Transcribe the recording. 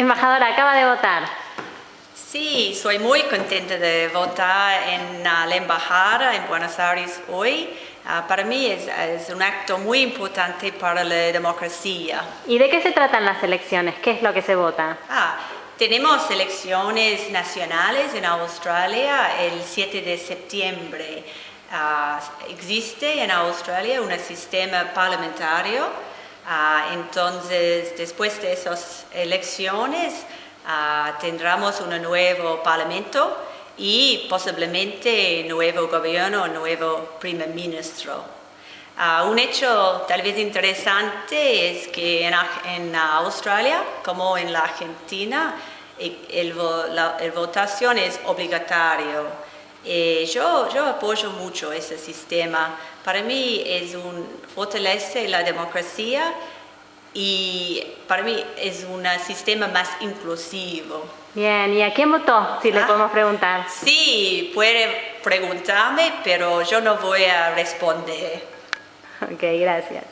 Embajadora, acaba de votar. Sí, soy muy contenta de votar en uh, la embajada en Buenos Aires hoy. Uh, para mí es, es, un acto muy importante para la democracia. ¿Y de qué se tratan las elecciones? ¿Qué es lo que se vota? Ah, tenemos elecciones nacionales en Australia el 7 de septiembre. Uh, existe en Australia un sistema parlamentario Uh, entonces, después de esas elecciones, uh, tendremos un nuevo parlamento y posiblemente nuevo gobierno, nuevo primer ministro. Uh, un hecho tal vez interesante es que en, en Australia, como en la Argentina, el, el, la el votación es obligatorio. Eh, yo, yo apoyo mucho ese sistema. Para mí es un fortalece la democracia y para mí es un sistema más inclusivo. Bien, ¿y a quién votó? Si le Ah. podemos preguntar. Sí, puede preguntarme, pero yo no voy a responder. Ok, gracias.